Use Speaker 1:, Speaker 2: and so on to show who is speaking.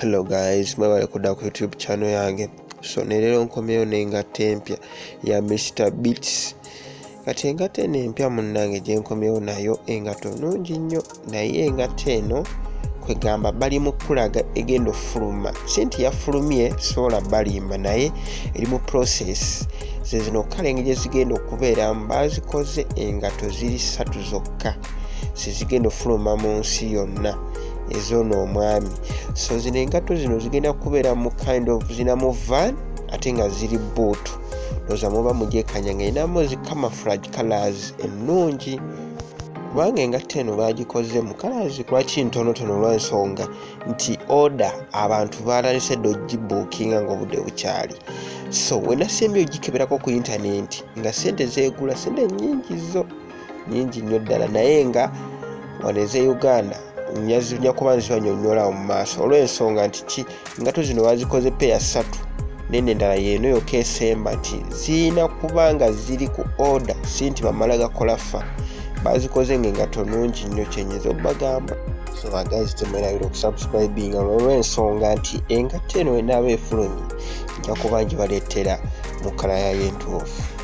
Speaker 1: hello guys mwebale kudda ku youtube channel yange. So nerero nkomyeyo n'engatta empya ya mr beats. Kati engatta eno empya munnange gyenkomyewo nayo engato nungi nnyo naye engatta eno kwegamba bali mu kulaga egenda ofuluma. Si nti yafulumye sobola balimba naye eri mu process. Zezino kale engeri gyezigenda okubeeramu bazikoze engato ziri ssatu zokka. Zezigenda ofuluma mu nsi yonna ezoono omwami. So zino engato zino zigenda kubeera mu kind of zinamu van ate nga ziri buutu loza muba mugyekanya nga erinamu zi camouflage colors ennungi. Kubanga engatta eno bagikoze mu colors lwaki ntonotono olwensonga nti order abantu balalise dde ogibuukinga ngaobudde bukyali. So wenasimbye ogikeberako ku intaneti nga sente zegula sente nyingi zo. Nyingi nnyo ddala. Naye nga wano eze uganda nyazinya kuba nzibanyonyolawo mu maaso. Olw'ensonga nti ki? Engato zino bazikoze peya ssatu. Nene endala yeeno yokka esemba nti zirina kuba nga ziri ku order si nti bamala gakola fa bazikoze nga engato nungi nnyo kyenyeza okubagamba so bagazi temerabira okusubscribinga olw'ensonga nti engato eno wenaaba efulumye nja kuba ngibaleetera mu kala yayo entuufu